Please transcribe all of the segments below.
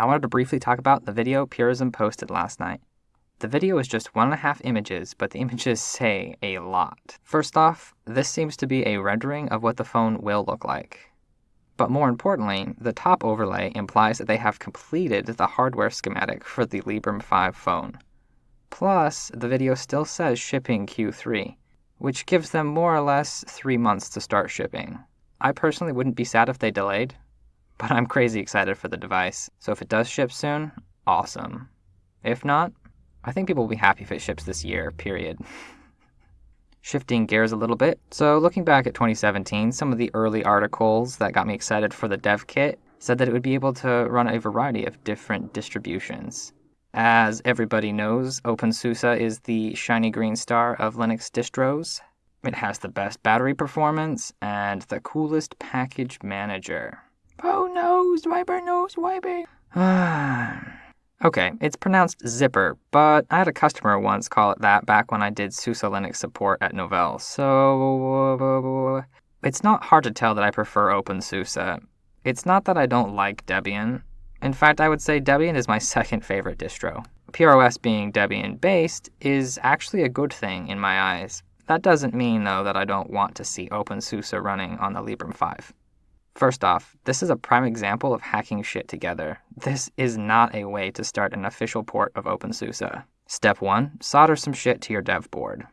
I wanted to briefly talk about the video Purism posted last night. The video is just one and a half images, but the images say a lot. First off, this seems to be a rendering of what the phone will look like. But more importantly, the top overlay implies that they have completed the hardware schematic for the Librem 5 phone. Plus, the video still says shipping Q3, which gives them more or less three months to start shipping. I personally wouldn't be sad if they delayed, but I'm crazy excited for the device, so if it does ship soon, awesome. If not, I think people will be happy if it ships this year, period. Shifting gears a little bit, so looking back at 2017, some of the early articles that got me excited for the dev kit said that it would be able to run a variety of different distributions. As everybody knows, OpenSUSE is the shiny green star of Linux distros. It has the best battery performance and the coolest package manager. Oh no, Zwiper, no, Zwiper. Okay, it's pronounced zipper, but I had a customer once call it that back when I did SUSE Linux support at Novell, so it's not hard to tell that I prefer OpenSUSE. It's not that I don't like Debian. In fact, I would say Debian is my second favorite distro. PureOS being Debian based is actually a good thing in my eyes. That doesn't mean, though, that I don't want to see OpenSUSE running on the Librem 5. First off, this is a prime example of hacking shit together. This is not a way to start an official port of OpenSUSE. Step 1 Solder some shit to your dev board.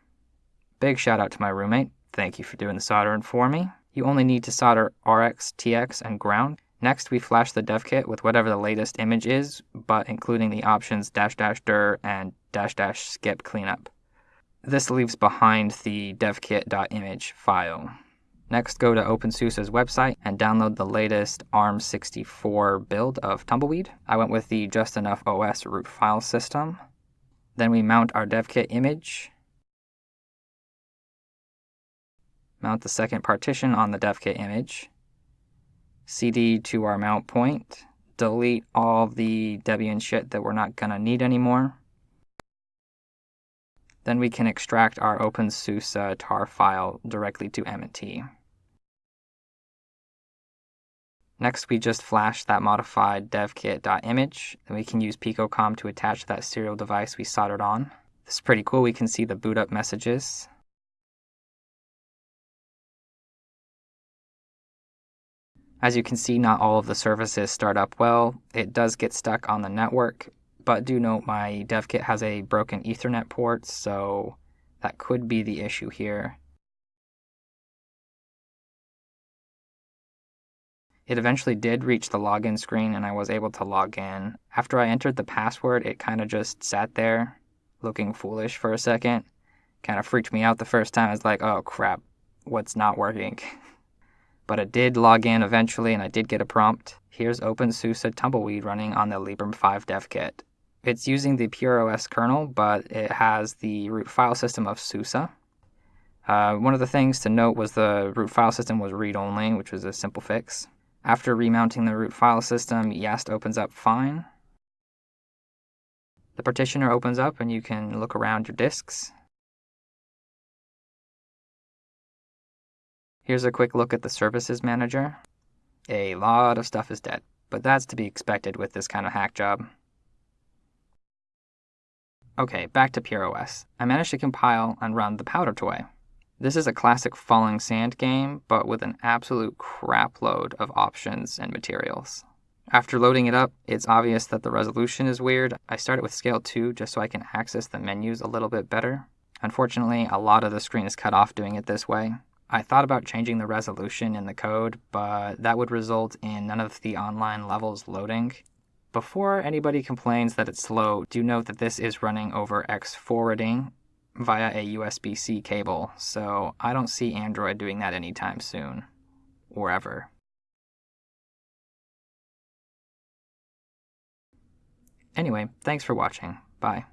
Big shout out to my roommate. Thank you for doing the soldering for me. You only need to solder RX, TX, and ground. Next, we flash the dev kit with whatever the latest image is, but including the options dash dash dir and dash dash skip cleanup. This leaves behind the devkit.image file. Next, go to OpenSUSE's website and download the latest ARM64 build of Tumbleweed. I went with the Just Enough OS root file system. Then we mount our devkit image. Mount the second partition on the devkit image. CD to our mount point. Delete all the Debian shit that we're not to need anymore. Then we can extract our OpenSUSE uh, tar file directly to M&T. Next, we just flash that modified devkit.image, and we can use picocom to attach that serial device we soldered on. This is pretty cool. We can see the boot up messages. As you can see, not all of the services start up well. It does get stuck on the network, but do note my devkit has a broken Ethernet port, so that could be the issue here. It eventually did reach the login screen and I was able to log in. After I entered the password, it kind of just sat there looking foolish for a second. Kind of freaked me out the first time. I was like, oh crap, what's not working? but it did log in eventually and I did get a prompt. Here's OpenSUSE Tumbleweed running on the Librem 5 dev kit. It's using the PureOS kernel, but it has the root file system of SUSE. Uh, one of the things to note was the root file system was read-only, which was a simple fix. After remounting the root file system, Yast opens up fine. The partitioner opens up and you can look around your disks. Here's a quick look at the services manager. A lot of stuff is dead, but that's to be expected with this kind of hack job. Okay, back to PureOS. I managed to compile and run the Powder Toy. This is a classic falling sand game, but with an absolute crapload of options and materials. After loading it up, it's obvious that the resolution is weird. I started with scale 2 just so I can access the menus a little bit better. Unfortunately, a lot of the screen is cut off doing it this way. I thought about changing the resolution in the code, but that would result in none of the online levels loading. Before anybody complains that it's slow, do note that this is running over X forwarding, via a USB-C cable, so I don't see Android doing that anytime soon, or ever. Anyway, thanks for watching. Bye.